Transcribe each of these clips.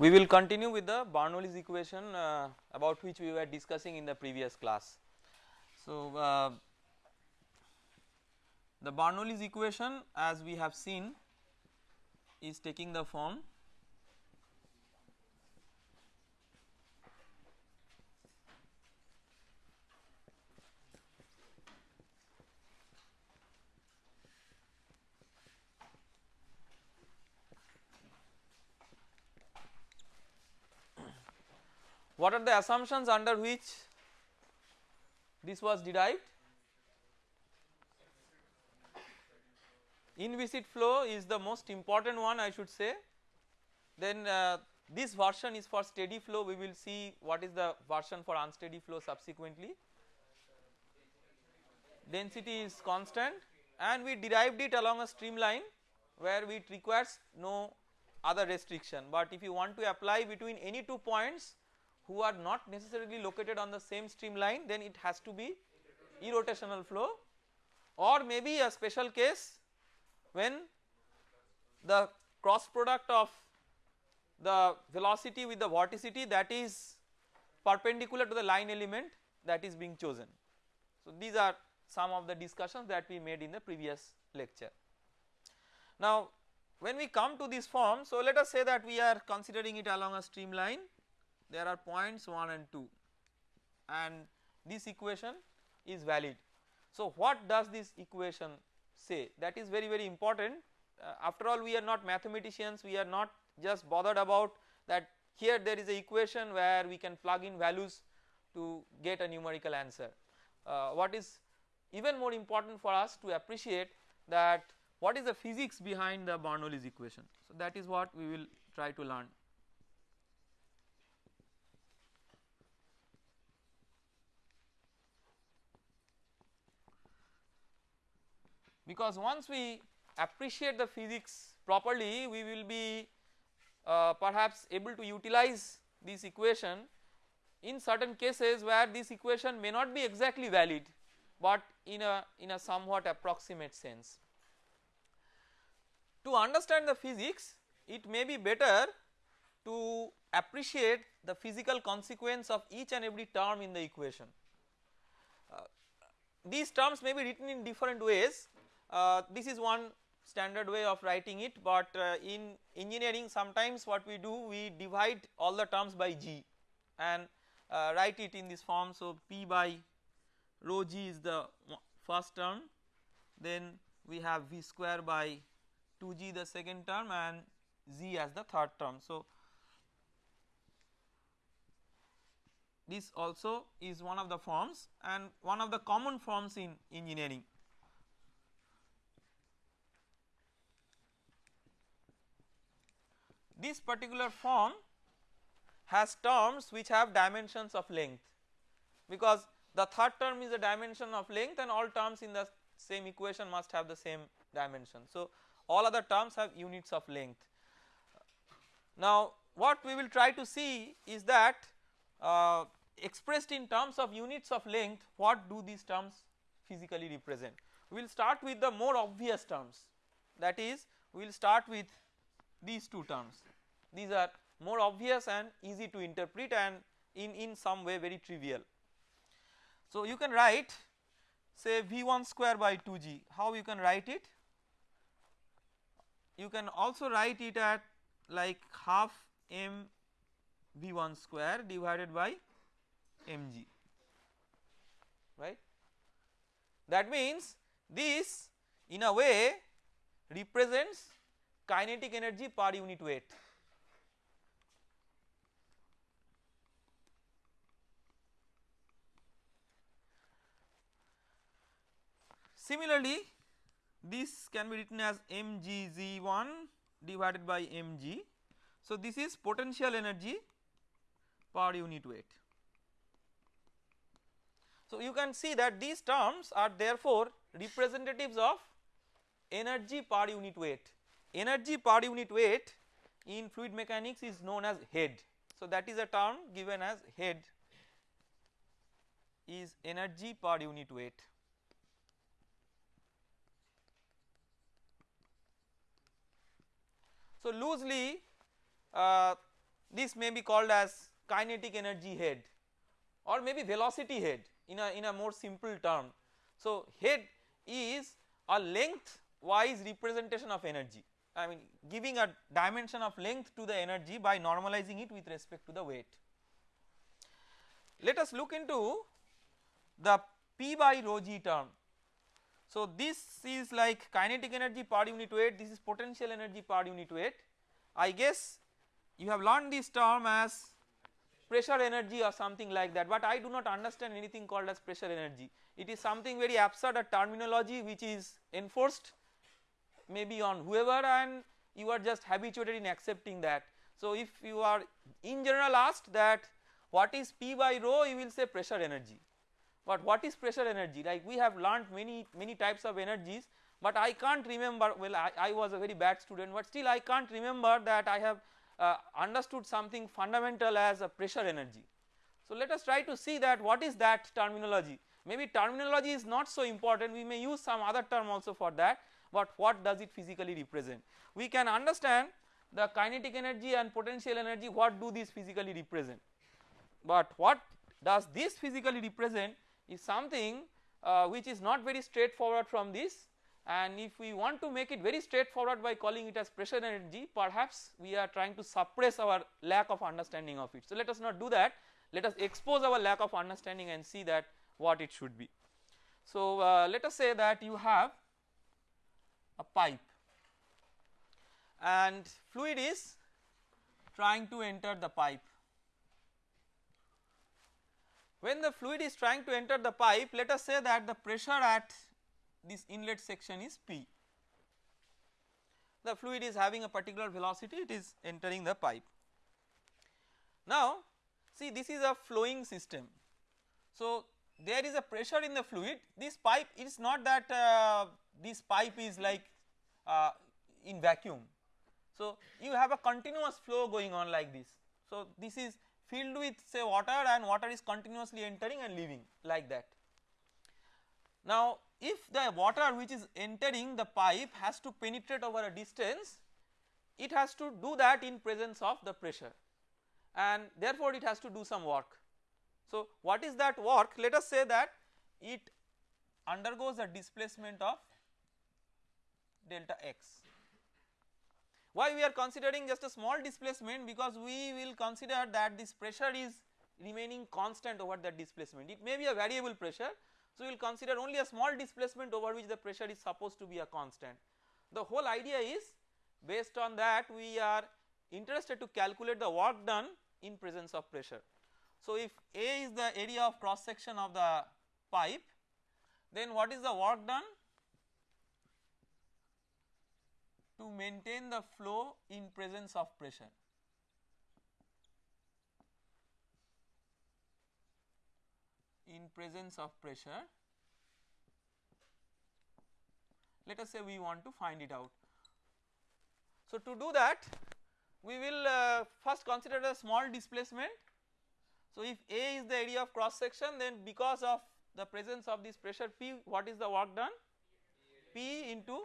We will continue with the Bernoulli's equation uh, about which we were discussing in the previous class. So, uh, the Bernoulli's equation as we have seen is taking the form What are the assumptions under which this was derived? Inviscid flow is the most important one I should say. Then uh, this version is for steady flow we will see what is the version for unsteady flow subsequently. Density is constant and we derived it along a streamline where it requires no other restriction but if you want to apply between any two points who are not necessarily located on the same streamline then it has to be irrotational flow or maybe a special case when the cross product of the velocity with the vorticity that is perpendicular to the line element that is being chosen. So these are some of the discussions that we made in the previous lecture. Now when we come to this form so let us say that we are considering it along a streamline there are points 1 and 2 and this equation is valid. So what does this equation say that is very very important uh, after all we are not mathematicians we are not just bothered about that here there is a equation where we can plug in values to get a numerical answer. Uh, what is even more important for us to appreciate that what is the physics behind the Bernoulli's equation. So that is what we will try to learn. Because once we appreciate the physics properly we will be uh, perhaps able to utilize this equation in certain cases where this equation may not be exactly valid but in a in a somewhat approximate sense. To understand the physics it may be better to appreciate the physical consequence of each and every term in the equation. Uh, these terms may be written in different ways this is one standard way of writing it but uh, in engineering sometimes what we do we divide all the terms by g and uh, write it in this form. So, p by rho g is the first term then we have v square by 2g the second term and z as the third term. So, this also is one of the forms and one of the common forms in engineering. This particular form has terms which have dimensions of length because the third term is a dimension of length and all terms in the same equation must have the same dimension. So all other terms have units of length. Now what we will try to see is that uh, expressed in terms of units of length what do these terms physically represent. We will start with the more obvious terms that is we will start with these two terms these are more obvious and easy to interpret and in, in some way very trivial. So you can write say V1 square by 2g how you can write it you can also write it at like half m V1 square divided by mg right. That means this in a way represents kinetic energy per unit weight Similarly, this can be written as mgz1 divided by mg. So, this is potential energy per unit weight. So, you can see that these terms are therefore representatives of energy per unit weight. Energy per unit weight in fluid mechanics is known as head. So, that is a term given as head is energy per unit weight. So, loosely uh, this may be called as kinetic energy head or maybe velocity head in a in a more simple term. So, head is a length wise representation of energy I mean giving a dimension of length to the energy by normalizing it with respect to the weight. Let us look into the P by rho g term. So, this is like kinetic energy per unit weight this is potential energy per unit weight. I guess you have learned this term as pressure energy or something like that but I do not understand anything called as pressure energy. It is something very absurd a terminology which is enforced maybe on whoever and you are just habituated in accepting that. So, if you are in general asked that what is P by rho you will say pressure energy, but what is pressure energy? Like we have learned many many types of energies but I can't remember. Well I, I was a very bad student but still I can't remember that I have uh, understood something fundamental as a pressure energy. So, let us try to see that what is that terminology. Maybe terminology is not so important. We may use some other term also for that but what does it physically represent. We can understand the kinetic energy and potential energy what do these physically represent, but what does this physically represent is something uh, which is not very straightforward from this and if we want to make it very straightforward by calling it as pressure energy perhaps we are trying to suppress our lack of understanding of it. So, let us not do that let us expose our lack of understanding and see that what it should be. So, uh, let us say that you have a pipe and fluid is trying to enter the pipe. When the fluid is trying to enter the pipe let us say that the pressure at this inlet section is P. The fluid is having a particular velocity it is entering the pipe. Now see this is a flowing system. So there is a pressure in the fluid this pipe is not that uh, this pipe is like uh, in vacuum. So, you have a continuous flow going on like this. So, this is filled with say water and water is continuously entering and leaving like that. Now, if the water which is entering the pipe has to penetrate over a distance, it has to do that in presence of the pressure and therefore, it has to do some work. So, what is that work? Let us say that it undergoes a displacement of delta x. Why we are considering just a small displacement because we will consider that this pressure is remaining constant over that displacement it may be a variable pressure. So, we will consider only a small displacement over which the pressure is supposed to be a constant. The whole idea is based on that we are interested to calculate the work done in presence of pressure. So, if A is the area of cross section of the pipe then what is the work done to maintain the flow in presence of pressure. In presence of pressure, let us say we want to find it out. So, to do that we will uh, first consider a small displacement. So, if A is the area of cross section then because of the presence of this pressure P what is the work done? P into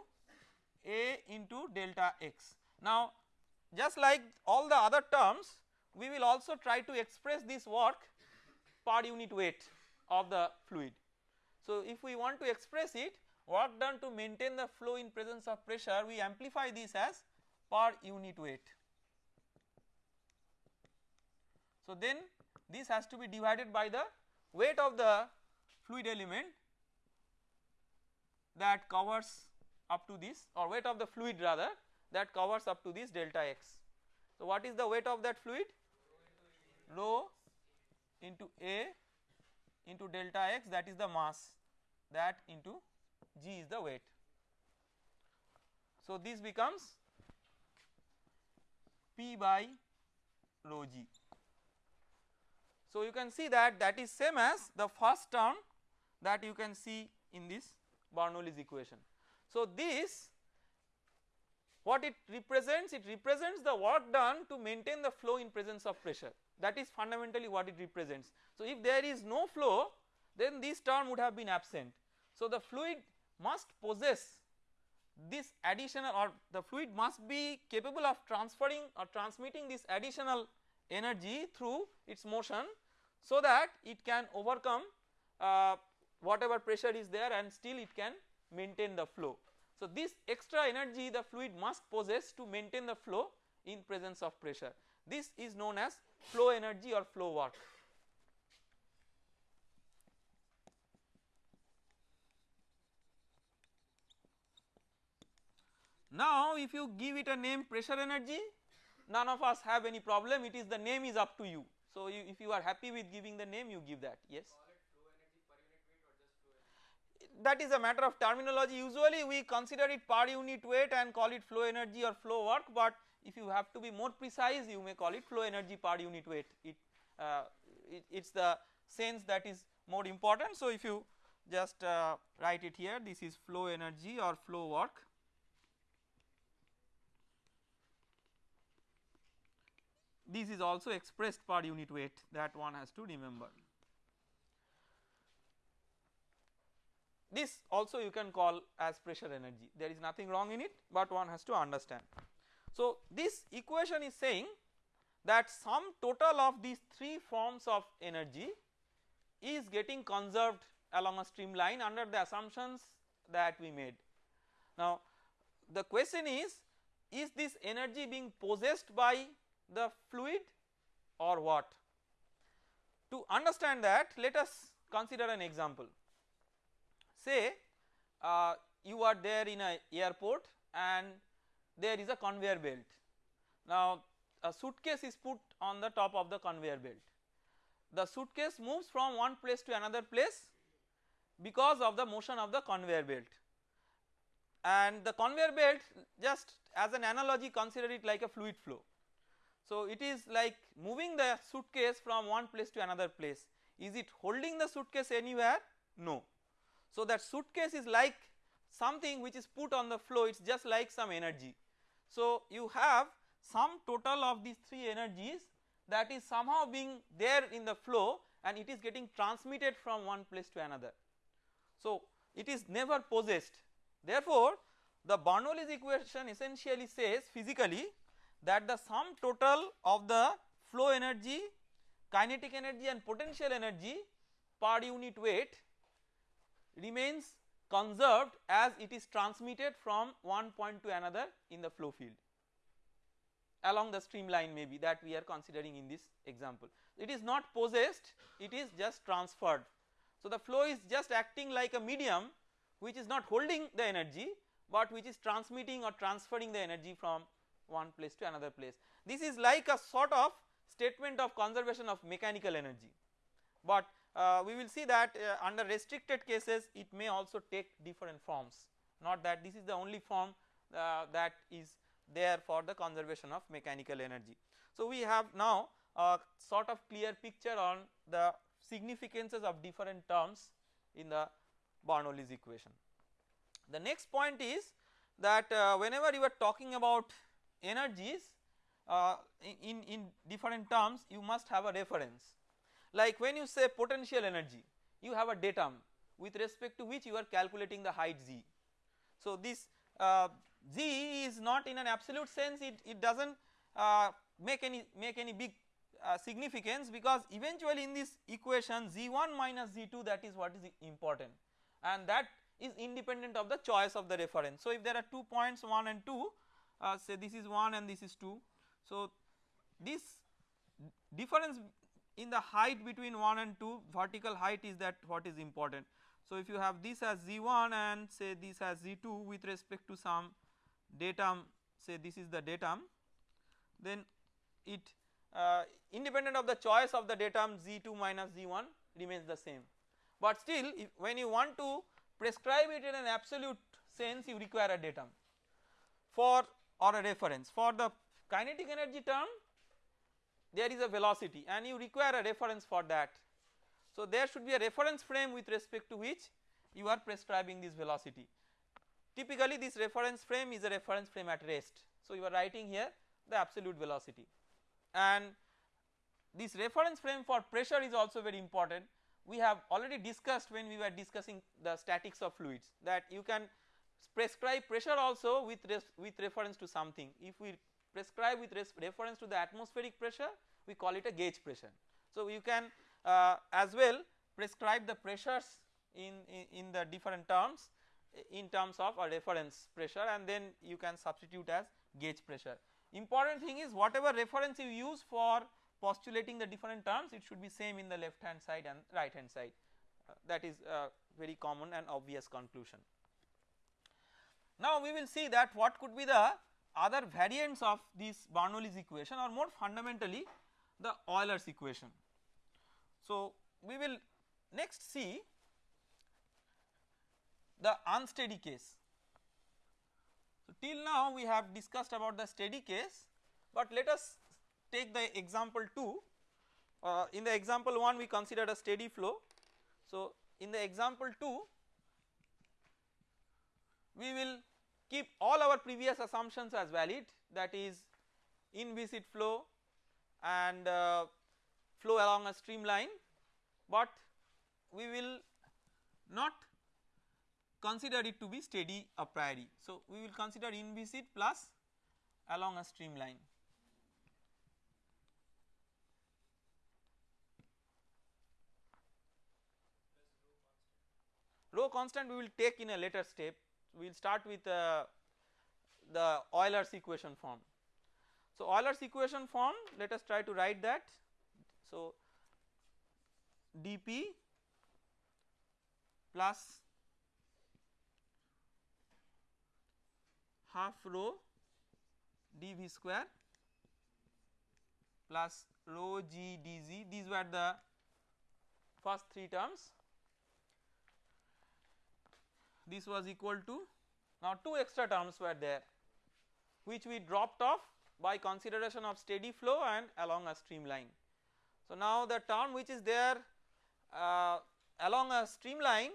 a into delta x. Now just like all the other terms we will also try to express this work per unit weight of the fluid. So if we want to express it work done to maintain the flow in presence of pressure we amplify this as per unit weight. So then this has to be divided by the weight of the fluid element that covers up to this or weight of the fluid rather that covers up to this delta x. So, what is the weight of that fluid? Rho into A into delta x that is the mass that into g is the weight. So, this becomes P by rho g. So, you can see that that is same as the first term that you can see in this Bernoulli's equation. So, this what it represents it represents the work done to maintain the flow in presence of pressure that is fundamentally what it represents. So, if there is no flow then this term would have been absent. So, the fluid must possess this additional or the fluid must be capable of transferring or transmitting this additional energy through its motion so that it can overcome uh, whatever pressure is there and still it can maintain the flow. So, this extra energy the fluid must possess to maintain the flow in presence of pressure this is known as flow energy or flow work. Now if you give it a name pressure energy none of us have any problem it is the name is up to you. So you, if you are happy with giving the name you give that yes. That is a matter of terminology usually we consider it per unit weight and call it flow energy or flow work but if you have to be more precise you may call it flow energy per unit weight it, uh, it's the sense that is more important. So if you just uh, write it here this is flow energy or flow work this is also expressed per unit weight that one has to remember. This also you can call as pressure energy there is nothing wrong in it but one has to understand. So this equation is saying that sum total of these three forms of energy is getting conserved along a streamline under the assumptions that we made. Now the question is, is this energy being possessed by the fluid or what? To understand that let us consider an example. Say uh, you are there in a airport and there is a conveyor belt. Now a suitcase is put on the top of the conveyor belt. The suitcase moves from one place to another place because of the motion of the conveyor belt and the conveyor belt just as an analogy consider it like a fluid flow. So it is like moving the suitcase from one place to another place is it holding the suitcase anywhere no. So that suitcase is like something which is put on the flow it is just like some energy. So, you have some total of these three energies that is somehow being there in the flow and it is getting transmitted from one place to another. So, it is never possessed. Therefore, the Bernoulli's equation essentially says physically that the sum total of the flow energy, kinetic energy and potential energy per unit weight remains conserved as it is transmitted from one point to another in the flow field along the streamline maybe that we are considering in this example. It is not possessed it is just transferred. So the flow is just acting like a medium which is not holding the energy but which is transmitting or transferring the energy from one place to another place. This is like a sort of statement of conservation of mechanical energy but uh, we will see that uh, under restricted cases it may also take different forms not that this is the only form uh, that is there for the conservation of mechanical energy. So we have now a sort of clear picture on the significances of different terms in the Bernoulli's equation. The next point is that uh, whenever you are talking about energies uh, in, in different terms you must have a reference like when you say potential energy you have a datum with respect to which you are calculating the height z. So this uh, z is not in an absolute sense it, it does not uh, make any make any big uh, significance because eventually in this equation z1 minus z2 that is what is important and that is independent of the choice of the reference. So if there are two points 1 and 2 uh, say this is 1 and this is 2 so this difference in the height between 1 and 2 vertical height is that what is important. So if you have this as z1 and say this as z2 with respect to some datum say this is the datum then it uh, independent of the choice of the datum z2 minus z1 remains the same. But still when you want to prescribe it in an absolute sense you require a datum for or a reference for the kinetic energy term there is a velocity and you require a reference for that. So there should be a reference frame with respect to which you are prescribing this velocity. Typically this reference frame is a reference frame at rest. So you are writing here the absolute velocity and this reference frame for pressure is also very important. We have already discussed when we were discussing the statics of fluids that you can prescribe pressure also with with reference to something. If we prescribed with reference to the atmospheric pressure we call it a gauge pressure. So you can uh, as well prescribe the pressures in, in, in the different terms in terms of a reference pressure and then you can substitute as gauge pressure. Important thing is whatever reference you use for postulating the different terms it should be same in the left hand side and right hand side uh, that is very common and obvious conclusion. Now we will see that what could be the other variants of this Bernoulli's equation or more fundamentally the Euler's equation. So we will next see the unsteady case. So till now we have discussed about the steady case but let us take the example 2 uh, in the example 1 we considered a steady flow. So in the example 2 we will keep all our previous assumptions as valid that is inviscid flow and uh, flow along a streamline but we will not consider it to be steady a priori. So we will consider inviscid plus along a streamline. Rho constant we will take in a later step we will start with uh, the Euler's equation form. So Euler's equation form let us try to write that. So dp plus half rho dv square plus rho g dz these were the first three terms this was equal to now two extra terms were there which we dropped off by consideration of steady flow and along a streamline. So now the term which is there uh, along a streamline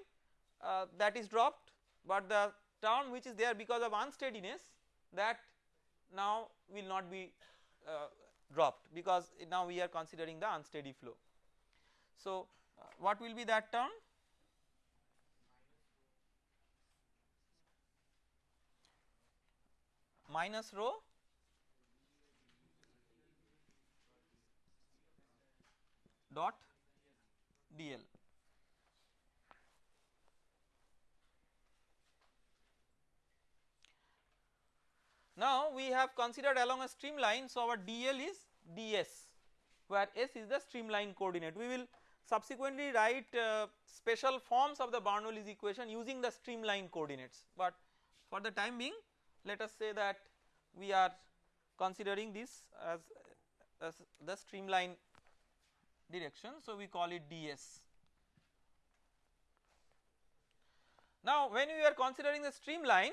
uh, that is dropped but the term which is there because of unsteadiness that now will not be uh, dropped because now we are considering the unsteady flow. So uh, what will be that term minus rho dot dl. Now we have considered along a streamline so our dl is ds where s is the streamline coordinate. We will subsequently write uh, special forms of the Bernoulli's equation using the streamline coordinates. But for the time being let us say that we are considering this as, as the streamline direction so we call it ds. Now when we are considering the streamline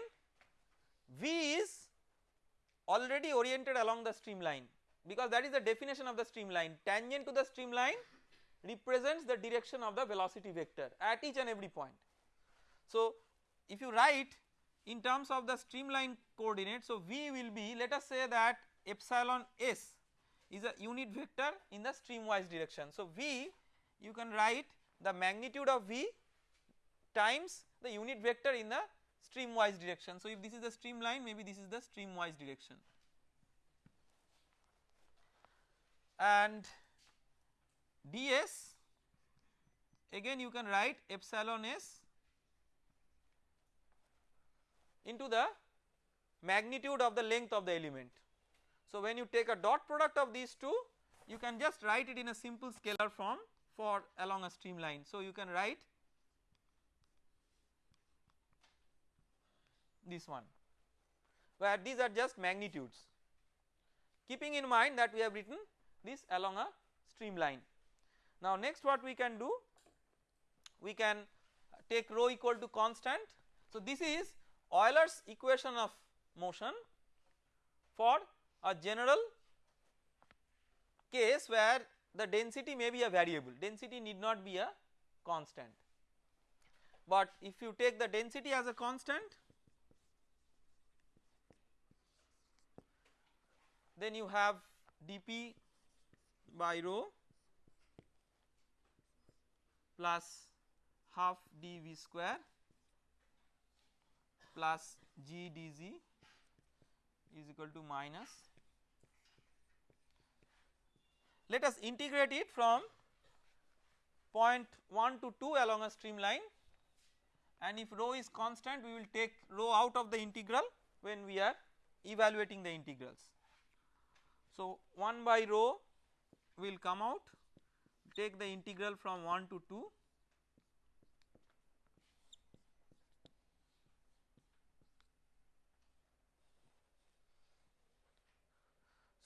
V is already oriented along the streamline because that is the definition of the streamline tangent to the streamline represents the direction of the velocity vector at each and every point. So if you write in terms of the streamline coordinate so V will be let us say that epsilon s is a unit vector in the streamwise direction. So V you can write the magnitude of V times the unit vector in the streamwise direction. So if this is the streamline maybe this is the streamwise direction and ds again you can write epsilon s into the magnitude of the length of the element. So when you take a dot product of these two you can just write it in a simple scalar form for along a streamline. So you can write this one where these are just magnitudes keeping in mind that we have written this along a streamline. Now next what we can do we can take rho equal to constant. So this is Euler's equation of motion for a general case where the density may be a variable. Density need not be a constant. But if you take the density as a constant then you have dp by rho plus half dv square plus g dz is equal to minus. Let us integrate it from point 1 to 2 along a streamline and if rho is constant we will take rho out of the integral when we are evaluating the integrals. So, 1 by rho will come out. Take the integral from 1 to 2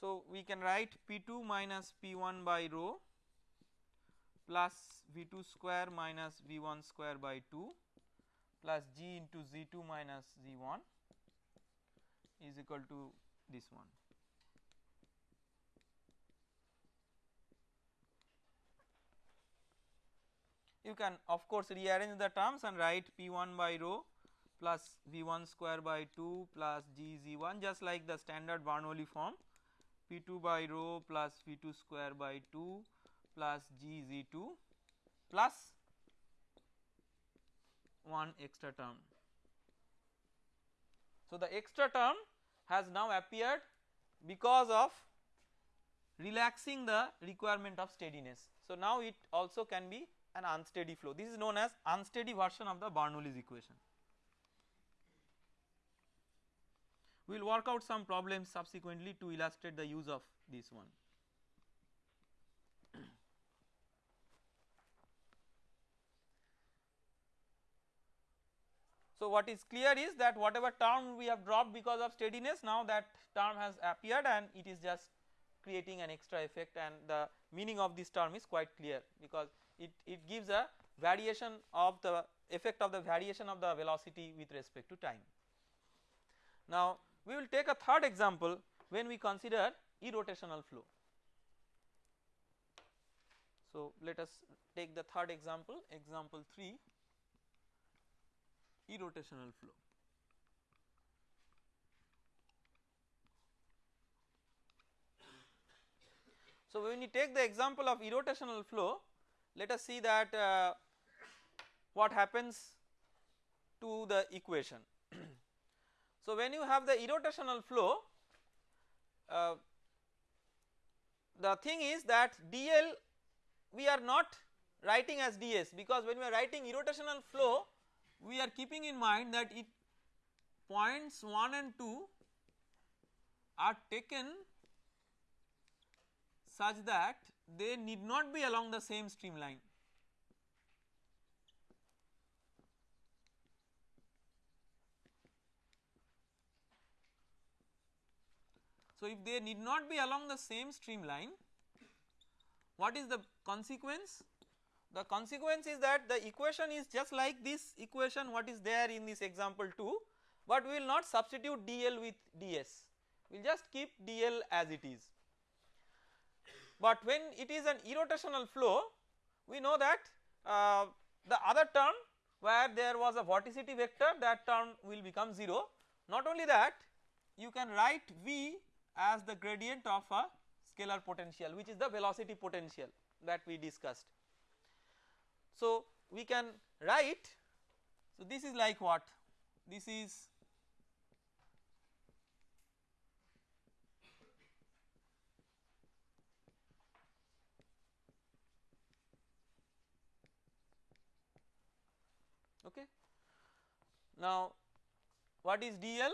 So we can write P2 minus P1 by rho plus V2 square minus V1 square by 2 plus G into Z2 minus Z1 is equal to this one. You can of course rearrange the terms and write P1 by rho plus V1 square by 2 plus G Z1 just like the standard Bernoulli form P2 by rho plus V2 square by 2 plus G Z2 plus one extra term. So, the extra term has now appeared because of relaxing the requirement of steadiness. So, now it also can be an unsteady flow this is known as unsteady version of the Bernoulli's equation. We will work out some problems subsequently to illustrate the use of this one. So, what is clear is that whatever term we have dropped because of steadiness now that term has appeared and it is just creating an extra effect and the meaning of this term is quite clear because it, it gives a variation of the effect of the variation of the velocity with respect to time. Now we will take a third example when we consider irrotational flow. So let us take the third example example 3 irrotational flow. So when we take the example of irrotational flow let us see that uh, what happens to the equation. So when you have the irrotational flow uh, the thing is that dl we are not writing as ds because when we are writing irrotational flow we are keeping in mind that it points 1 and 2 are taken such that they need not be along the same streamline. So, if they need not be along the same streamline, what is the consequence? The consequence is that the equation is just like this equation what is there in this example 2, but we will not substitute dl with ds, we will just keep dl as it is. But when it is an irrotational flow, we know that uh, the other term where there was a vorticity vector that term will become 0. Not only that, you can write V as the gradient of a scalar potential which is the velocity potential that we discussed. So we can write so this is like what this is okay. Now what is dl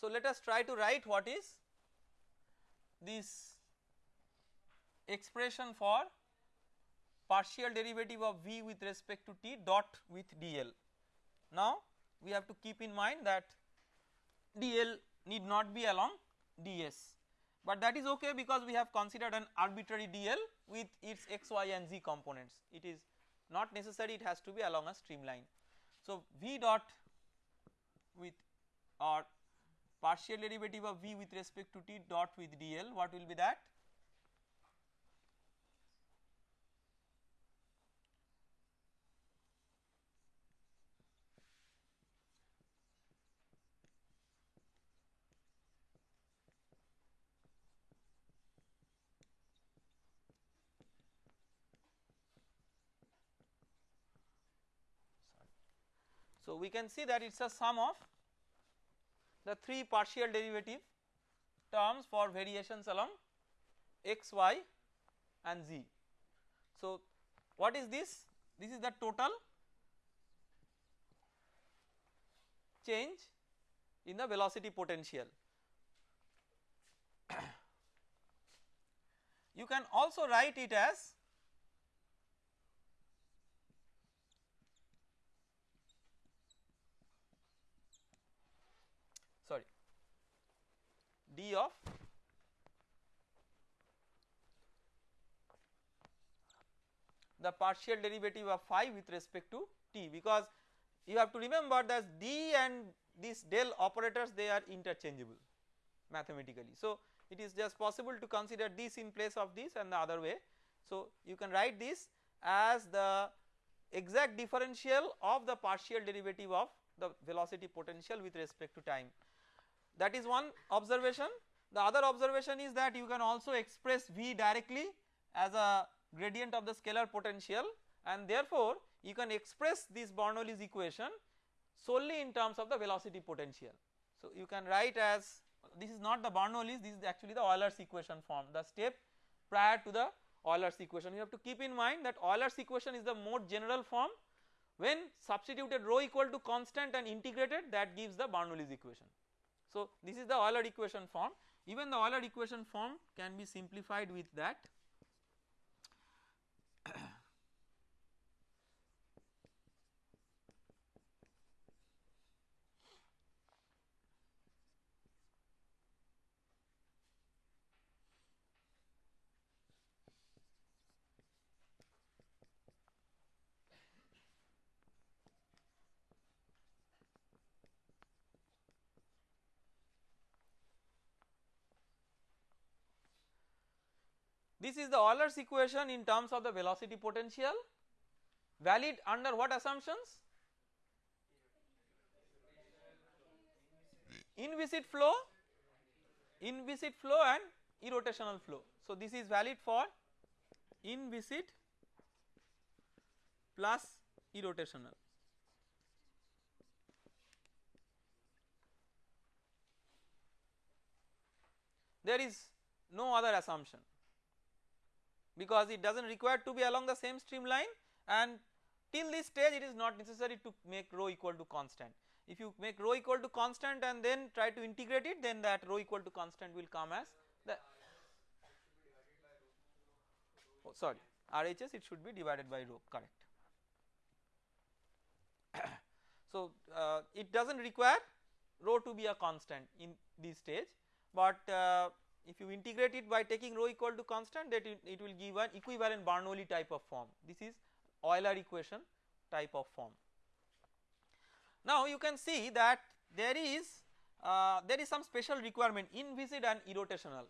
So, let us try to write what is this expression for partial derivative of v with respect to t dot with dl. Now, we have to keep in mind that dl need not be along ds, but that is okay because we have considered an arbitrary dl with its x, y and z components. It is not necessary it has to be along a streamline. So, v dot with or partial derivative of v with respect to t dot with dl what will be that? So, we can see that it is a sum of the 3 partial derivative terms for variations along x, y and z. So what is this? This is the total change in the velocity potential. you can also write it as sorry d of the partial derivative of phi with respect to t because you have to remember that d and these del operators they are interchangeable mathematically. So it is just possible to consider this in place of this and the other way. So you can write this as the exact differential of the partial derivative of the velocity potential with respect to time. That is one observation. The other observation is that you can also express V directly as a gradient of the scalar potential and therefore you can express this Bernoulli's equation solely in terms of the velocity potential. So you can write as this is not the Bernoulli's this is actually the Euler's equation form the step prior to the Euler's equation you have to keep in mind that Euler's equation is the more general form when substituted rho equal to constant and integrated that gives the Bernoulli's equation. So this is the Euler equation form. Even the Euler equation form can be simplified with that This is the Euler's equation in terms of the velocity potential valid under what assumptions? Inviscid flow, inviscid flow and irrotational flow. So this is valid for inviscid plus irrotational. There is no other assumption because it does not require to be along the same streamline and till this stage it is not necessary to make rho equal to constant. If you make rho equal to constant and then try to integrate it then that rho equal to constant will come as the oh sorry RHS it should be divided by rho correct. so uh, it does not require rho to be a constant in this stage but uh, if you integrate it by taking rho equal to constant that it, it will give an equivalent Bernoulli type of form this is Euler equation type of form. Now you can see that there is uh, there is some special requirement inviscid and irrotational.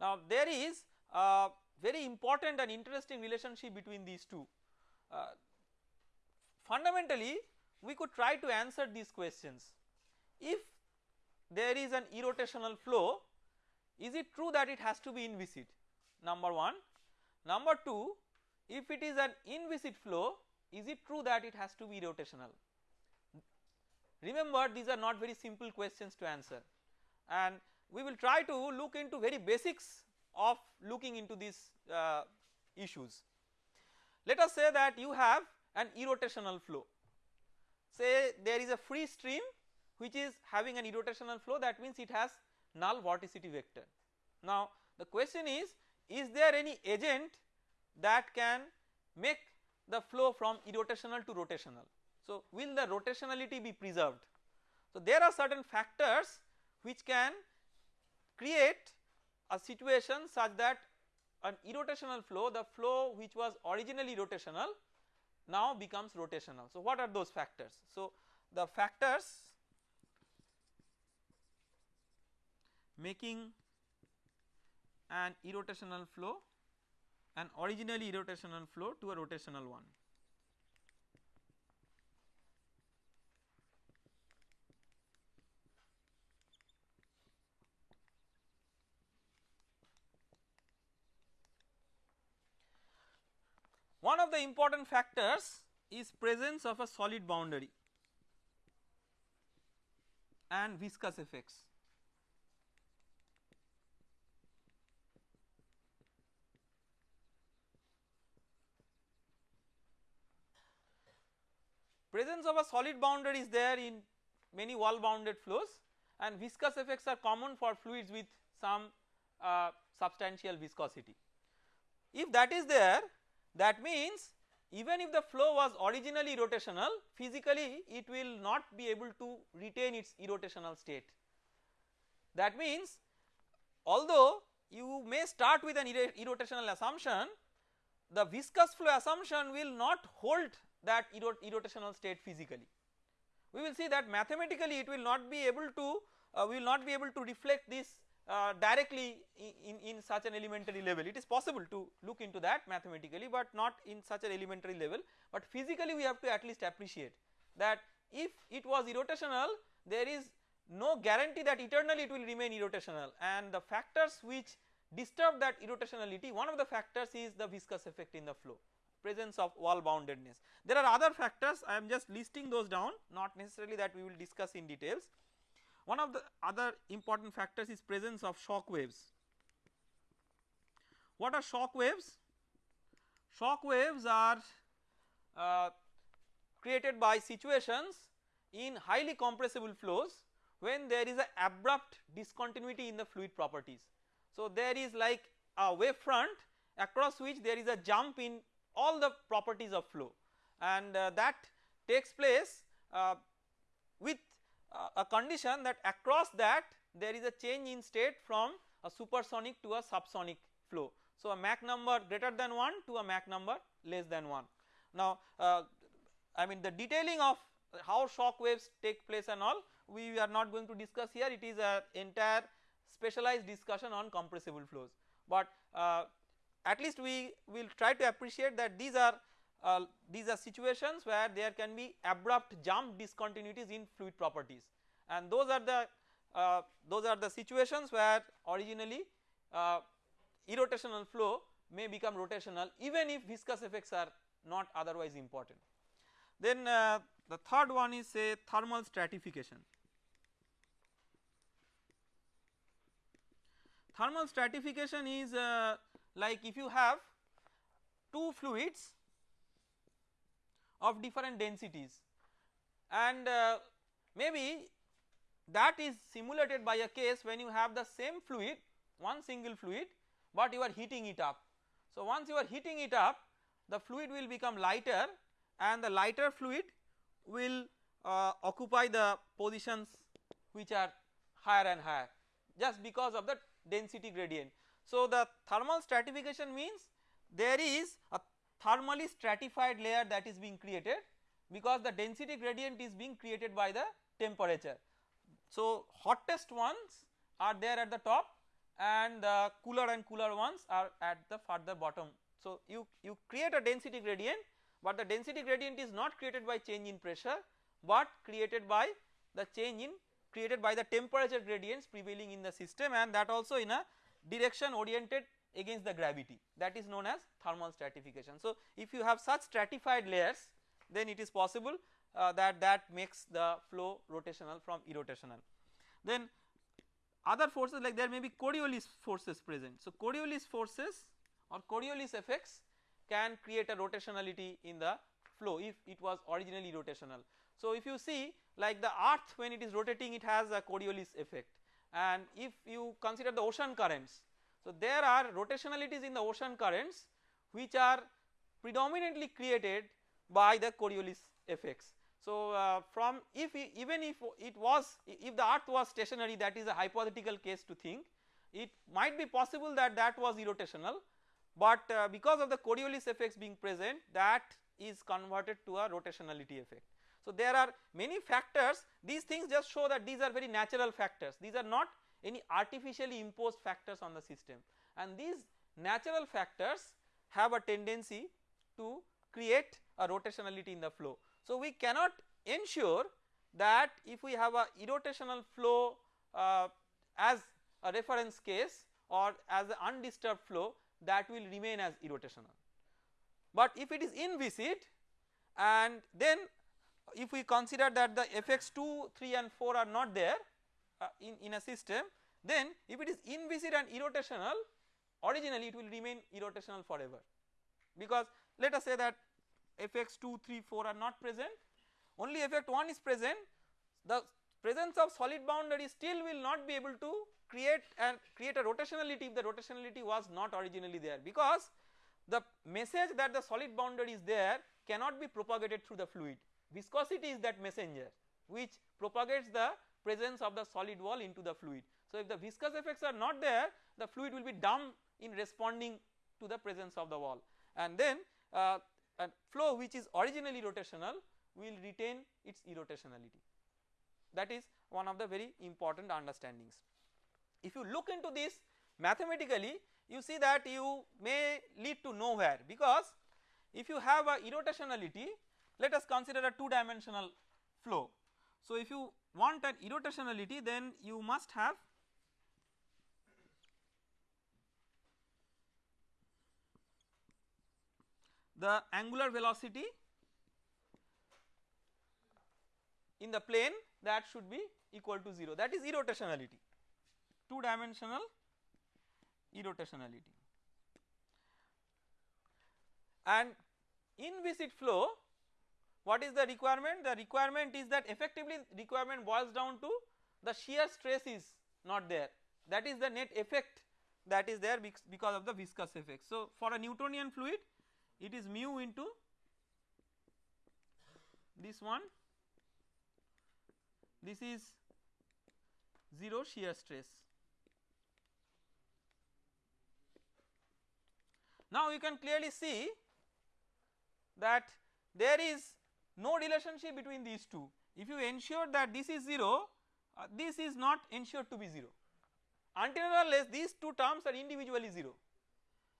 Now there is a very important and interesting relationship between these two. Uh, fundamentally we could try to answer these questions if there is an irrotational flow is it true that it has to be inviscid number 1 number 2 if it is an inviscid flow is it true that it has to be rotational? Remember these are not very simple questions to answer. And we will try to look into very basics of looking into these uh, issues. Let us say that you have an irrotational flow. Say there is a free stream which is having an irrotational flow that means it has null vorticity vector. Now the question is, is there any agent that can make the flow from irrotational to rotational. So will the rotationality be preserved? So there are certain factors which can create a situation such that an irrotational flow the flow which was originally rotational now becomes rotational. So what are those factors? So the factors making an irrotational flow an originally irrotational flow to a rotational one. One of the important factors is presence of a solid boundary and viscous effects. Presence of a solid boundary is there in many wall bounded flows and viscous effects are common for fluids with some uh, substantial viscosity. If that is there that means even if the flow was originally rotational physically it will not be able to retain its irrotational state. That means although you may start with an irrotational assumption the viscous flow assumption will not hold that irrotational state physically. We will see that mathematically it will not be able to uh, we will not be able to reflect this uh, directly in, in such an elementary level. It is possible to look into that mathematically but not in such an elementary level but physically we have to at least appreciate that if it was irrotational there is no guarantee that eternally it will remain irrotational and the factors which disturb that irrotationality one of the factors is the viscous effect in the flow presence of wall boundedness. There are other factors I am just listing those down not necessarily that we will discuss in details. One of the other important factors is presence of shock waves. What are shock waves? Shock waves are uh, created by situations in highly compressible flows when there is a abrupt discontinuity in the fluid properties. So there is like a wave front across which there is a jump in all the properties of flow and uh, that takes place uh, with uh, a condition that across that there is a change in state from a supersonic to a subsonic flow. So a Mach number greater than 1 to a Mach number less than 1. Now uh, I mean the detailing of how shock waves take place and all we are not going to discuss here it is a entire specialized discussion on compressible flows but uh, at least we will try to appreciate that these are uh, these are situations where there can be abrupt jump discontinuities in fluid properties and those are the uh, those are the situations where originally uh, irrotational flow may become rotational even if viscous effects are not otherwise important. Then uh, the third one is say thermal stratification. Thermal stratification is uh, like if you have two fluids of different densities and uh, maybe that is simulated by a case when you have the same fluid one single fluid but you are heating it up. So once you are heating it up the fluid will become lighter and the lighter fluid will uh, occupy the positions which are higher and higher just because of the density gradient. So the thermal stratification means there is a thermally stratified layer that is being created because the density gradient is being created by the temperature. So hottest ones are there at the top and the cooler and cooler ones are at the further bottom. So you, you create a density gradient but the density gradient is not created by change in pressure but created by the change in created by the temperature gradients prevailing in the system and that also in a direction oriented against the gravity that is known as thermal stratification. So if you have such stratified layers then it is possible uh, that that makes the flow rotational from irrotational. Then other forces like there may be Coriolis forces present. So Coriolis forces or Coriolis effects can create a rotationality in the flow if it was originally rotational. So if you see like the earth when it is rotating it has a Coriolis effect and if you consider the ocean currents. So there are rotationalities in the ocean currents which are predominantly created by the Coriolis effects. So uh, from if even if it was if the earth was stationary that is a hypothetical case to think it might be possible that that was irrotational but uh, because of the Coriolis effects being present that is converted to a rotationality effect. So there are many factors these things just show that these are very natural factors these are not any artificially imposed factors on the system and these natural factors have a tendency to create a rotationality in the flow. So we cannot ensure that if we have a irrotational flow uh, as a reference case or as an undisturbed flow that will remain as irrotational. But if it is inviscid and then if we consider that the fx 2, 3 and 4 are not there uh, in, in a system then if it is inviscid and irrotational originally it will remain irrotational forever. Because let us say that fx 2, 3, 4 are not present. Only effect 1 is present. The presence of solid boundary still will not be able to create and create a rotationality if the rotationality was not originally there. Because the message that the solid boundary is there cannot be propagated through the fluid viscosity is that messenger which propagates the presence of the solid wall into the fluid. So if the viscous effects are not there the fluid will be dumb in responding to the presence of the wall and then uh, a flow which is originally rotational will retain its irrotationality that is one of the very important understandings. If you look into this mathematically you see that you may lead to nowhere because if you have a irrotationality let us consider a 2 dimensional flow. So if you want an irrotationality then you must have the angular velocity in the plane that should be equal to 0 that is irrotationality. 2 dimensional irrotationality. And in viscid flow what is the requirement the requirement is that effectively requirement boils down to the shear stress is not there that is the net effect that is there because of the viscous effect. So for a Newtonian fluid it is mu into this one this is 0 shear stress. Now you can clearly see that there is no relationship between these two. If you ensure that this is 0 uh, this is not ensured to be 0 until unless these two terms are individually 0.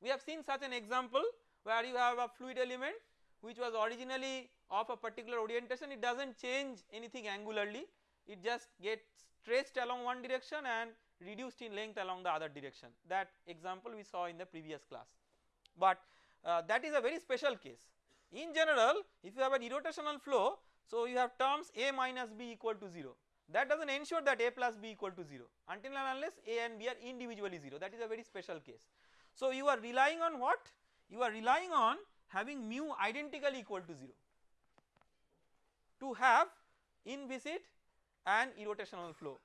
We have seen such an example where you have a fluid element which was originally of a particular orientation. It does not change anything angularly. It just gets stretched along one direction and reduced in length along the other direction. That example we saw in the previous class. But uh, that is a very special case in general if you have an irrotational flow so you have terms a minus b equal to 0 that does not ensure that a plus b equal to 0 until and unless a and b are individually 0 that is a very special case. So you are relying on what? You are relying on having mu identically equal to 0 to have inviscid and irrotational flow.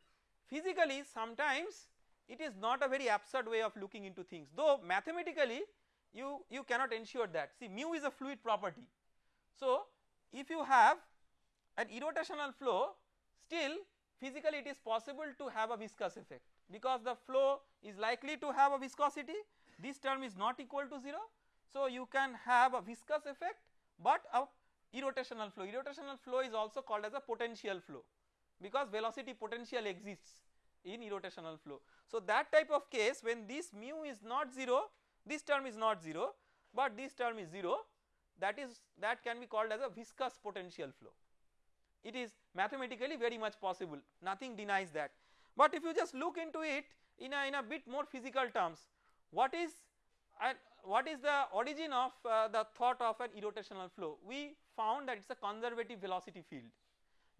Physically sometimes it is not a very absurd way of looking into things. Though mathematically you, you cannot ensure that see mu is a fluid property. So if you have an irrotational flow still physically it is possible to have a viscous effect because the flow is likely to have a viscosity this term is not equal to 0. So you can have a viscous effect but a irrotational flow irrotational flow is also called as a potential flow because velocity potential exists in irrotational flow. So that type of case when this mu is not 0 this term is not 0 but this term is 0 that is that can be called as a viscous potential flow. It is mathematically very much possible. Nothing denies that. But if you just look into it in a in a bit more physical terms what is and what is the origin of uh, the thought of an irrotational flow? We found that it is a conservative velocity field.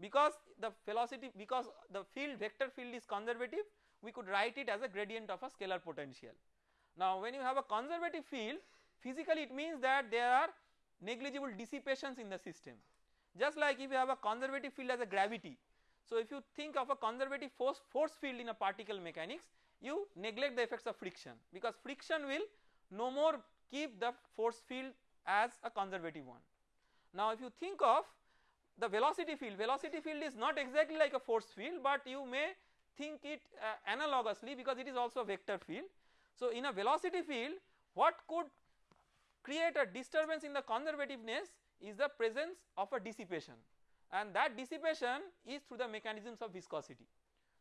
Because the velocity because the field vector field is conservative we could write it as a gradient of a scalar potential. Now when you have a conservative field physically it means that there are negligible dissipations in the system just like if you have a conservative field as a gravity. So if you think of a conservative force, force field in a particle mechanics you neglect the effects of friction because friction will no more keep the force field as a conservative one. Now if you think of the velocity field, velocity field is not exactly like a force field but you may think it uh, analogously because it is also a vector field. So in a velocity field what could create a disturbance in the conservativeness is the presence of a dissipation and that dissipation is through the mechanisms of viscosity.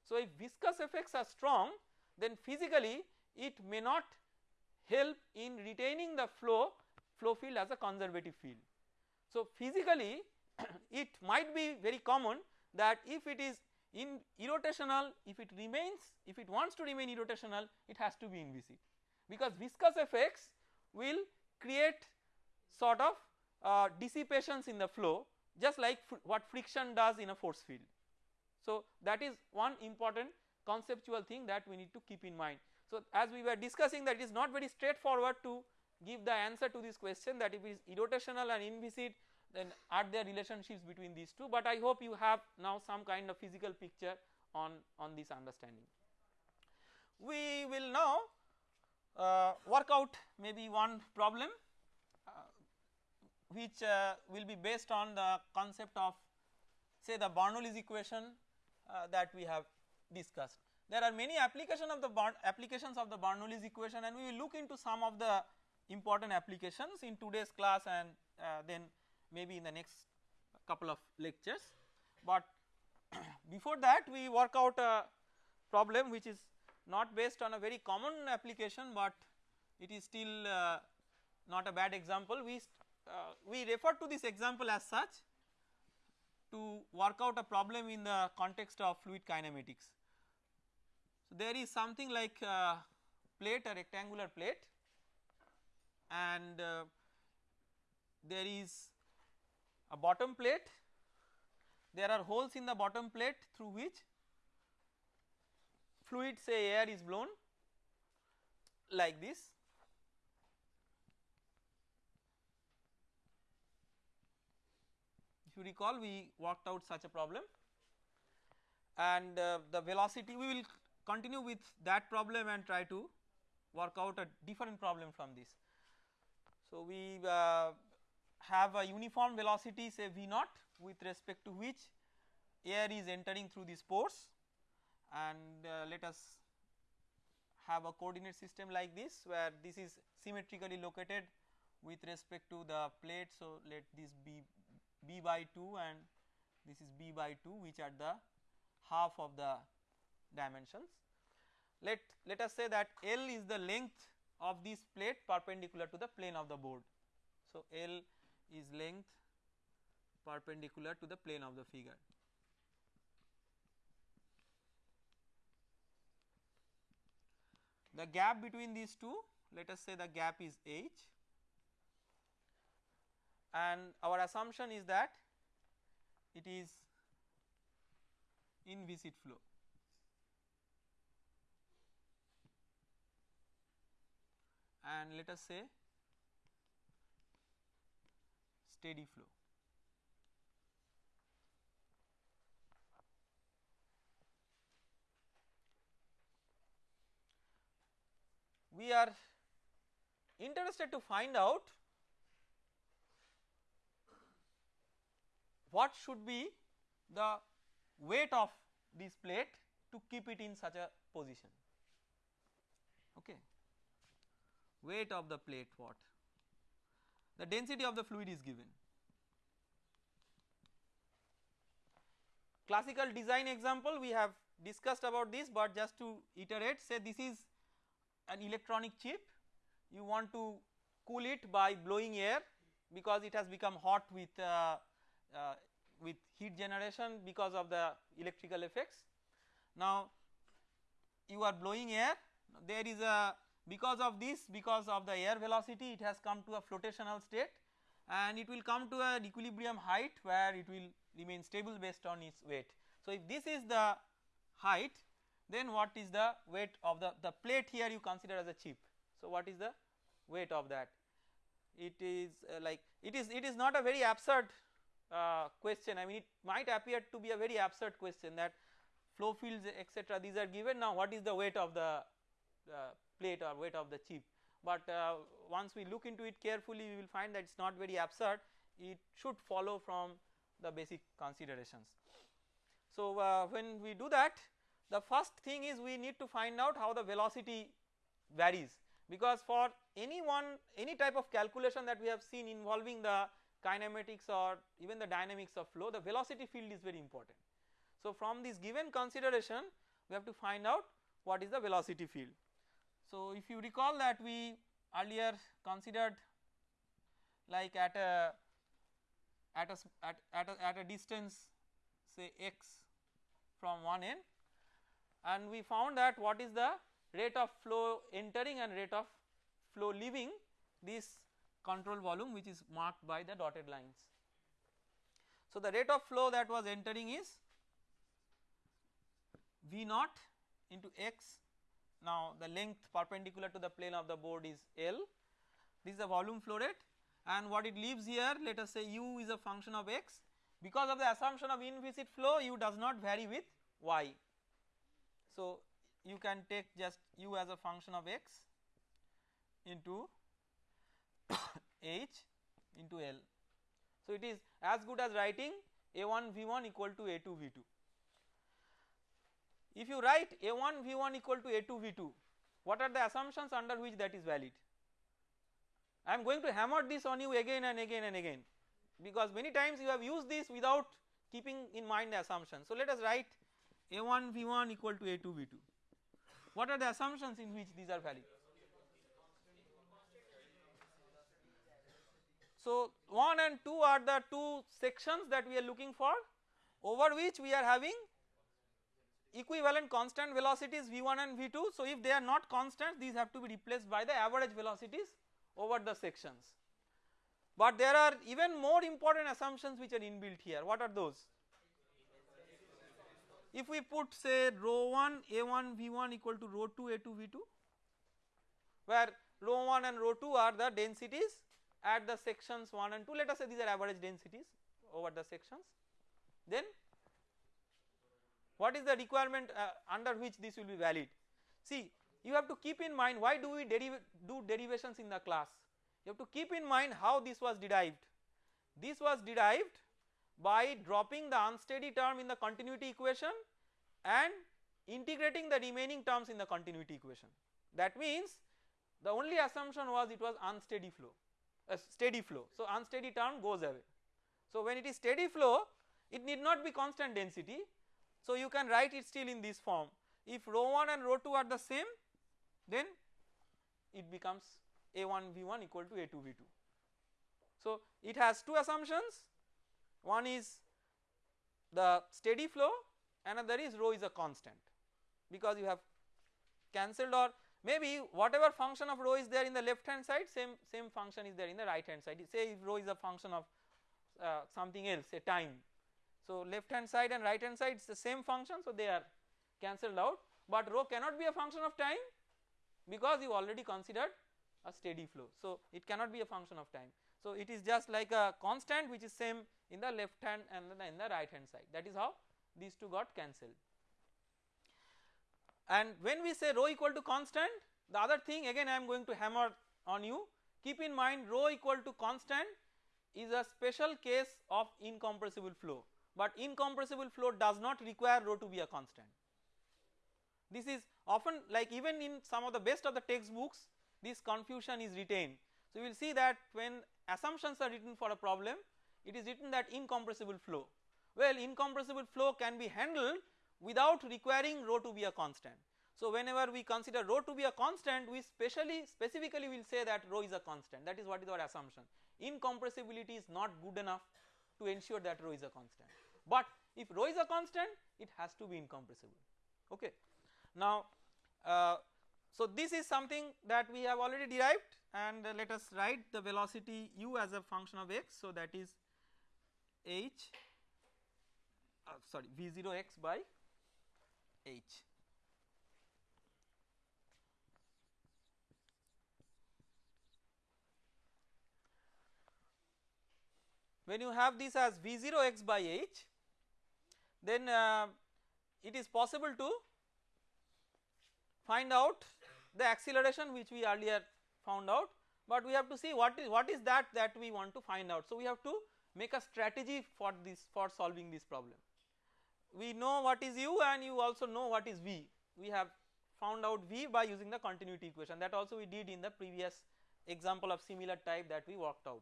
So if viscous effects are strong then physically it may not help in retaining the flow flow field as a conservative field. So physically it might be very common that if it is in irrotational if it remains if it wants to remain irrotational it has to be inviscid because viscous effects will create sort of uh, dissipations in the flow just like fr what friction does in a force field. So that is one important conceptual thing that we need to keep in mind. So as we were discussing that it is not very straightforward to give the answer to this question that if it is irrotational and inviscid then are there relationships between these two but I hope you have now some kind of physical picture on, on this understanding. We will now uh, work out maybe one problem uh, which uh, will be based on the concept of say the Bernoulli's equation uh, that we have discussed. There are many application of the applications of the Bernoulli's equation and we will look into some of the important applications in today's class and uh, then maybe in the next couple of lectures. But before that we work out a problem which is not based on a very common application but it is still uh, not a bad example. We, uh, we refer to this example as such to work out a problem in the context of fluid kinematics. So, there is something like uh, plate a rectangular plate and uh, there is a bottom plate there are holes in the bottom plate through which fluid say air is blown like this if you recall we worked out such a problem and uh, the velocity we will continue with that problem and try to work out a different problem from this. So, we uh, have a uniform velocity say V naught with respect to which air is entering through these pores and uh, let us have a coordinate system like this where this is symmetrically located with respect to the plate. So, let this be b by 2 and this is b by 2 which are the half of the dimensions. Let, let us say that L is the length of this plate perpendicular to the plane of the board. So, L is length perpendicular to the plane of the figure. The gap between these two let us say the gap is h and our assumption is that it is inviscid flow. and let us say steady flow. We are interested to find out what should be the weight of this plate to keep it in such a position. Okay weight of the plate what? The density of the fluid is given. Classical design example we have discussed about this but just to iterate say this is an electronic chip you want to cool it by blowing air because it has become hot with uh, uh, with heat generation because of the electrical effects. Now you are blowing air there is a because of this because of the air velocity it has come to a flotational state and it will come to an equilibrium height where it will remain stable based on its weight. So, if this is the height then what is the weight of the, the plate here you consider as a chip. So, what is the weight of that? It is uh, like it is it is not a very absurd uh, question I mean it might appear to be a very absurd question that flow fields etc these are given now what is the weight of the uh, plate or weight of the chip but uh, once we look into it carefully we will find that it is not very absurd it should follow from the basic considerations. So, uh, when we do that the first thing is we need to find out how the velocity varies because for any one any type of calculation that we have seen involving the kinematics or even the dynamics of flow the velocity field is very important. So, from this given consideration we have to find out what is the velocity field. So, if you recall that we earlier considered like at a at a at, at a, at a distance say x from one end and we found that what is the rate of flow entering and rate of flow leaving this control volume which is marked by the dotted lines. So the rate of flow that was entering is V naught into x now the length perpendicular to the plane of the board is L this is the volume flow rate and what it leaves here let us say u is a function of x because of the assumption of inviscid flow u does not vary with y. So you can take just u as a function of x into h into L. So it is as good as writing a1 v1 equal to a2 v2. If you write a1 v1 equal to a2 v2 what are the assumptions under which that is valid? I am going to hammer this on you again and again and again because many times you have used this without keeping in mind the assumption. So let us write a1 v1 equal to a2 v2. What are the assumptions in which these are valid? So 1 and 2 are the two sections that we are looking for over which we are having equivalent constant velocities v1 and v2. So if they are not constant these have to be replaced by the average velocities over the sections. But there are even more important assumptions which are inbuilt here. What are those? If we put say rho 1 a1 v1 equal to rho 2 a2 v2 where rho 1 and rho 2 are the densities at the sections 1 and 2 let us say these are average densities over the sections then what is the requirement uh, under which this will be valid see you have to keep in mind why do we deriv do derivations in the class you have to keep in mind how this was derived. This was derived by dropping the unsteady term in the continuity equation and integrating the remaining terms in the continuity equation. That means the only assumption was it was unsteady flow, a steady flow. So unsteady term goes away. So when it is steady flow it need not be constant density. So you can write it still in this form. If rho 1 and rho 2 are the same then it becomes a1 v1 equal to a2 v2. So it has two assumptions one is the steady flow another is rho is a constant because you have cancelled or maybe whatever function of rho is there in the left hand side same same function is there in the right hand side say if rho is a function of uh, something else say time so left hand side and right hand side is the same function so they are cancelled out but rho cannot be a function of time because you already considered a steady flow. So it cannot be a function of time. So it is just like a constant which is same in the left hand and in the right hand side that is how these two got cancelled. And when we say rho equal to constant the other thing again I am going to hammer on you keep in mind rho equal to constant is a special case of incompressible flow but incompressible flow does not require rho to be a constant. This is often like even in some of the best of the textbooks this confusion is retained. So, we will see that when assumptions are written for a problem it is written that incompressible flow. Well incompressible flow can be handled without requiring rho to be a constant. So whenever we consider rho to be a constant we specially specifically will say that rho is a constant that is what is our assumption. Incompressibility is not good enough to ensure that rho is a constant but if rho is a constant it has to be incompressible okay. Now uh, so this is something that we have already derived and uh, let us write the velocity u as a function of x. So that is h uh, sorry v0 x by h. When you have this as v0 x by h then uh, it is possible to find out the acceleration which we earlier found out but we have to see what is what is that that we want to find out. So we have to make a strategy for this for solving this problem. We know what is u and you also know what is v. We have found out v by using the continuity equation that also we did in the previous example of similar type that we worked out.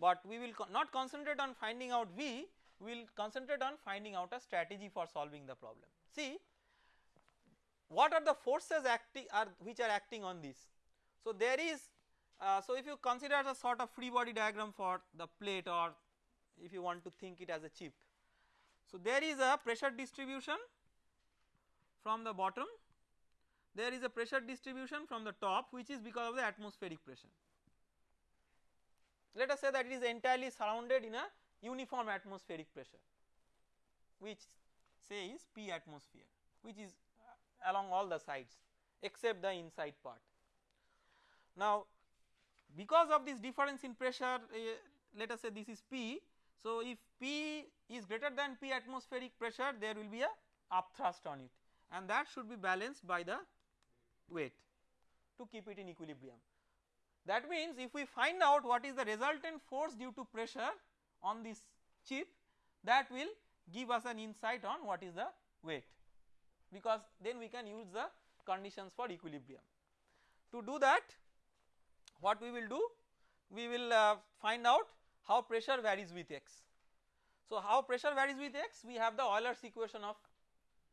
But we will co not concentrate on finding out v, we will concentrate on finding out a strategy for solving the problem. See what are the forces acting are which are acting on this. So there is uh, so if you consider a sort of free body diagram for the plate or if you want to think it as a chip. So there is a pressure distribution from the bottom, there is a pressure distribution from the top which is because of the atmospheric pressure. Let us say that it is entirely surrounded in a uniform atmospheric pressure which say is P atmosphere which is uh, along all the sides except the inside part. Now because of this difference in pressure uh, let us say this is P so if P is greater than P atmospheric pressure there will be a upthrust on it and that should be balanced by the weight to keep it in equilibrium. That means if we find out what is the resultant force due to pressure on this chip that will give us an insight on what is the weight because then we can use the conditions for equilibrium. To do that what we will do we will uh, find out how pressure varies with x. So how pressure varies with x we have the Euler's equation of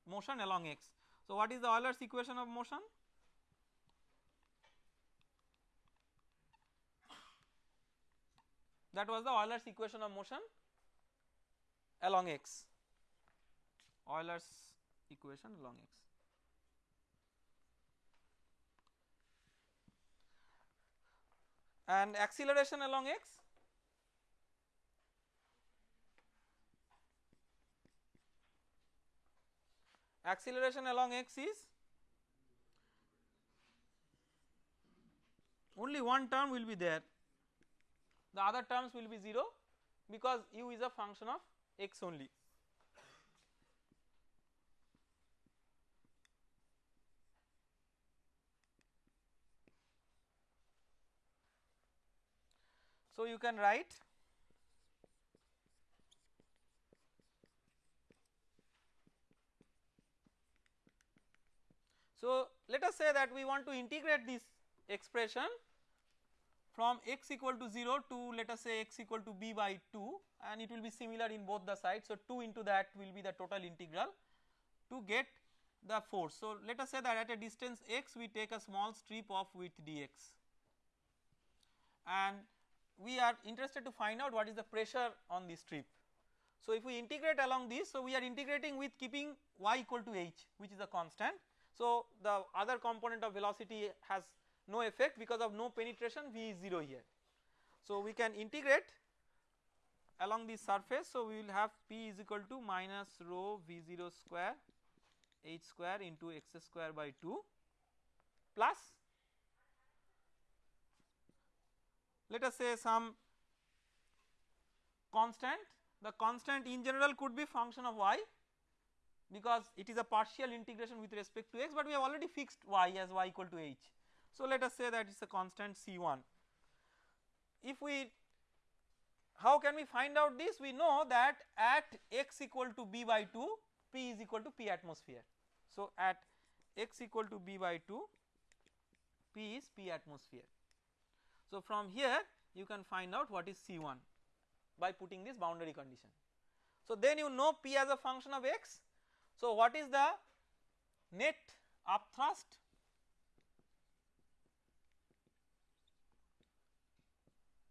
motion along x. So what is the Euler's equation of motion? That was the Euler's equation of motion along x. Euler's equation along x. And acceleration along x acceleration along x is only one term will be there the other terms will be 0 because u is a function of x only. So you can write So let us say that we want to integrate this expression from x equal to 0 to let us say x equal to b by 2 and it will be similar in both the sides. So 2 into that will be the total integral to get the force. So let us say that at a distance x we take a small strip of width dx and we are interested to find out what is the pressure on this strip. So if we integrate along this so we are integrating with keeping y equal to h which is a constant so, the other component of velocity has no effect because of no penetration V is 0 here. So, we can integrate along the surface. So, we will have P is equal to minus rho V0 square h square into x square by 2 plus let us say some constant the constant in general could be function of y because it is a partial integration with respect to x but we have already fixed y as y equal to h. So let us say that it is a constant C1. If we how can we find out this we know that at x equal to b by 2 p is equal to p atmosphere. So at x equal to b by 2 p is p atmosphere. So from here you can find out what is C1 by putting this boundary condition. So then you know p as a function of x so, what is the net upthrust?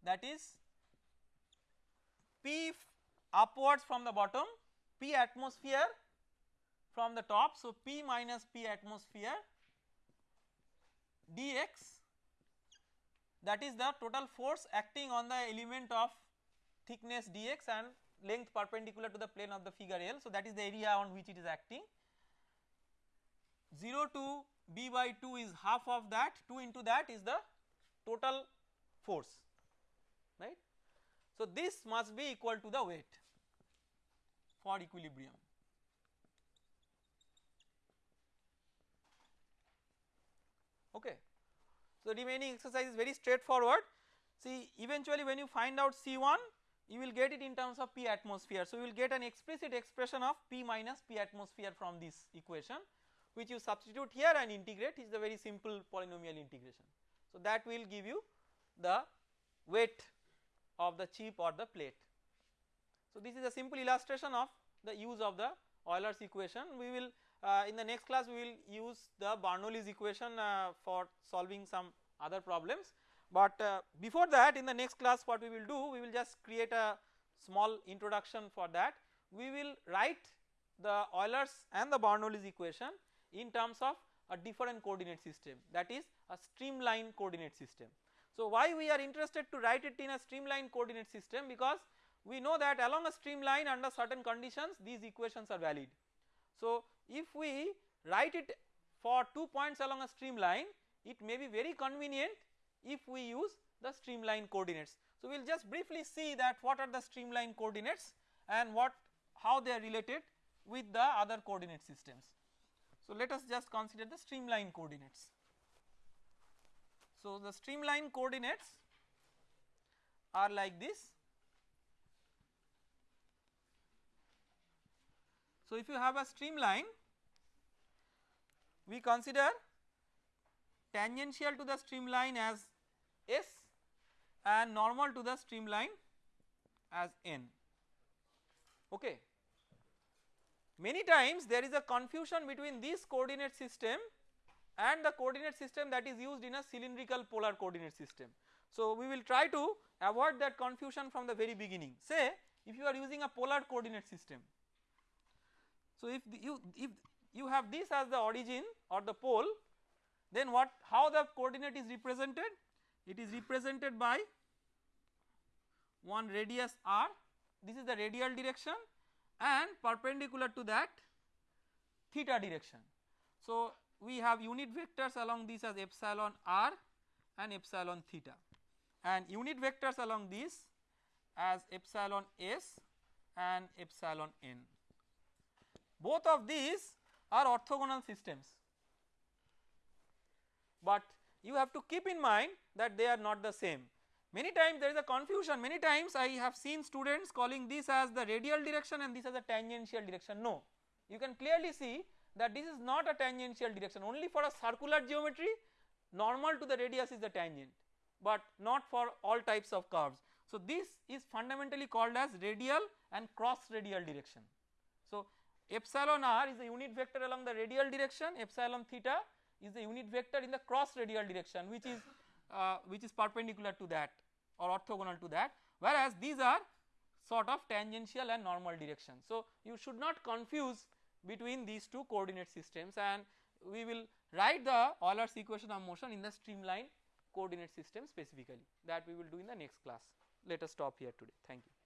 That is P upwards from the bottom, P atmosphere from the top. So, P minus P atmosphere dx that is the total force acting on the element of thickness dx and length perpendicular to the plane of the figure L. So, that is the area on which it is acting 0 to b by 2 is half of that 2 into that is the total force. So, this must be equal to the weight for equilibrium. Okay. So, remaining exercise is very straightforward see eventually when you find out C1 you will get it in terms of P atmosphere. So, you will get an explicit expression of P minus P atmosphere from this equation which you substitute here and integrate is a very simple polynomial integration. So, that will give you the weight of the chip or the plate. So, this is a simple illustration of the use of the Euler's equation. We will uh, in the next class we will use the Bernoulli's equation uh, for solving some other problems. But uh, before that in the next class what we will do we will just create a small introduction for that. We will write the Euler's and the Bernoulli's equation in terms of a different coordinate system that is a streamline coordinate system. So why we are interested to write it in a streamline coordinate system because we know that along a streamline under certain conditions these equations are valid. So if we write it for 2 points along a streamline it may be very convenient if we use the streamline coordinates. So we will just briefly see that what are the streamline coordinates and what how they are related with the other coordinate systems. So let us just consider the streamline coordinates. So the streamline coordinates are like this. So if you have a streamline we consider tangential to the streamline as S and normal to the streamline as N okay. Many times there is a confusion between this coordinate system and the coordinate system that is used in a cylindrical polar coordinate system. So we will try to avoid that confusion from the very beginning say if you are using a polar coordinate system. So if you if you have this as the origin or the pole then what how the coordinate is represented it is represented by one radius r this is the radial direction and perpendicular to that theta direction. So we have unit vectors along this as epsilon r and epsilon theta. And unit vectors along this as epsilon s and epsilon n. Both of these are orthogonal systems. But you have to keep in mind that they are not the same. Many times there is a confusion. Many times I have seen students calling this as the radial direction and this as a tangential direction. No. You can clearly see that this is not a tangential direction only for a circular geometry normal to the radius is the tangent but not for all types of curves. So this is fundamentally called as radial and cross radial direction. So epsilon r is the unit vector along the radial direction epsilon theta is the unit vector in the cross radial direction which is uh, which is perpendicular to that or orthogonal to that whereas these are sort of tangential and normal direction. So you should not confuse between these two coordinate systems and we will write the Euler's equation of motion in the streamline coordinate system specifically that we will do in the next class. Let us stop here today. Thank you.